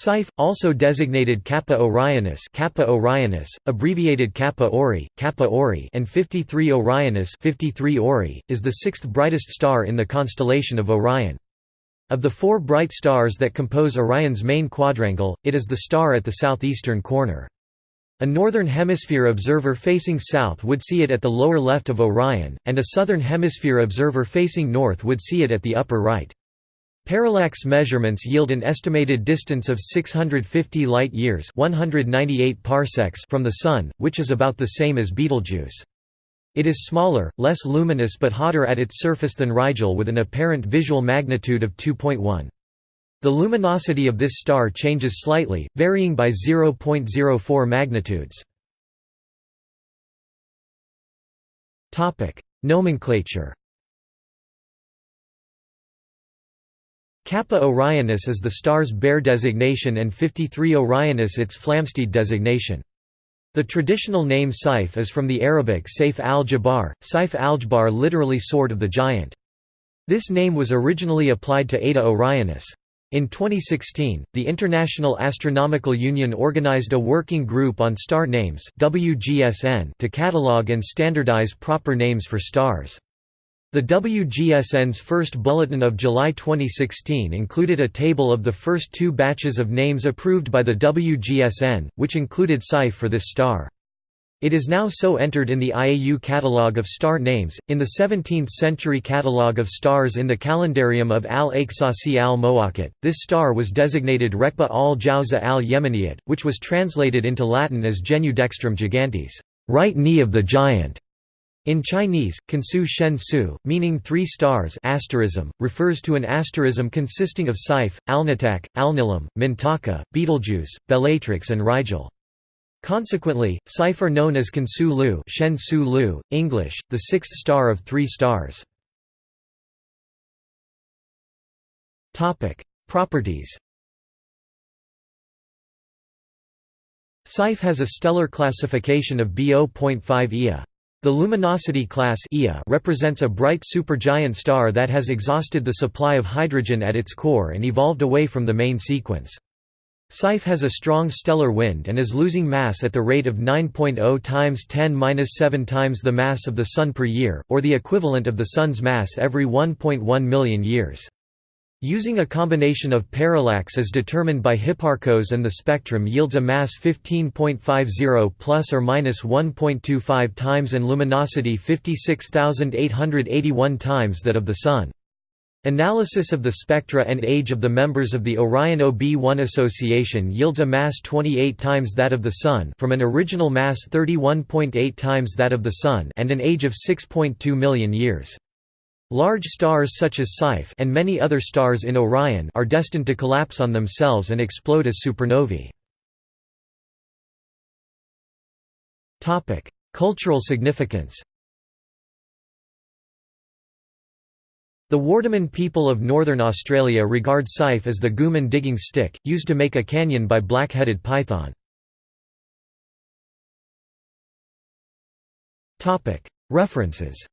Saiph, also designated Kappa Orionis, Kappa Orionis, abbreviated Kappa Ori, Kappa Ori, and 53 Orionis, 53 Ori, is the sixth brightest star in the constellation of Orion. Of the four bright stars that compose Orion's main quadrangle, it is the star at the southeastern corner. A northern hemisphere observer facing south would see it at the lower left of Orion, and a southern hemisphere observer facing north would see it at the upper right. Parallax measurements yield an estimated distance of 650 light-years from the Sun, which is about the same as Betelgeuse. It is smaller, less luminous but hotter at its surface than Rigel with an apparent visual magnitude of 2.1. The luminosity of this star changes slightly, varying by 0.04 magnitudes. Nomenclature Kappa Orionis is the star's Bayer designation and 53 Orionis its Flamsteed designation. The traditional name Saiph is from the Arabic Saif al-Jabbar, Saif al-Jabbar literally sword of the giant. This name was originally applied to Eta Orionis. In 2016, the International Astronomical Union organized a working group on star names WGSN to catalog and standardize proper names for stars. The WGSN's first bulletin of July 2016 included a table of the first two batches of names approved by the WGSN, which included Saiph for this star. It is now so entered in the IAU catalogue of star names. In the 17th century catalogue of stars in the calendarium of al Aqsasi al Mawaqit, this star was designated Rekba al Jawza al Yemeniyat, which was translated into Latin as Genu dextrum gigantes, right knee of the giant. In Chinese, Kansu Shen Su, meaning three stars asterism, refers to an asterism consisting of Saiph, Alnitak, Alnilam, Mintaka, Betelgeuse, Bellatrix and Rigel. Consequently, Saiph are known as Kansu Lu, Shen Su Lu, English, the sixth star of three stars. Properties Saiph has a stellar classification of B0.5 Ia. The luminosity class represents a bright supergiant star that has exhausted the supply of hydrogen at its core and evolved away from the main sequence. Saiph has a strong stellar wind and is losing mass at the rate of 9.0 times 10^-7 times the mass of the Sun per year, or the equivalent of the Sun's mass every 1.1 million years. Using a combination of parallax as determined by Hipparcos and the spectrum yields a mass 15.50 plus or minus 1.25 times and luminosity 56,881 times that of the Sun. Analysis of the spectra and age of the members of the Orion OB1 association yields a mass 28 times that of the Sun from an original mass 31.8 times that of the Sun and an age of 6.2 million years. Large stars such as Saiph and many other stars in Orion are destined to collapse on themselves and explode as supernovae. Topic: Cultural significance The Wardaman people of northern Australia regard Saiph as the Gooman digging stick, used to make a canyon by black-headed python. References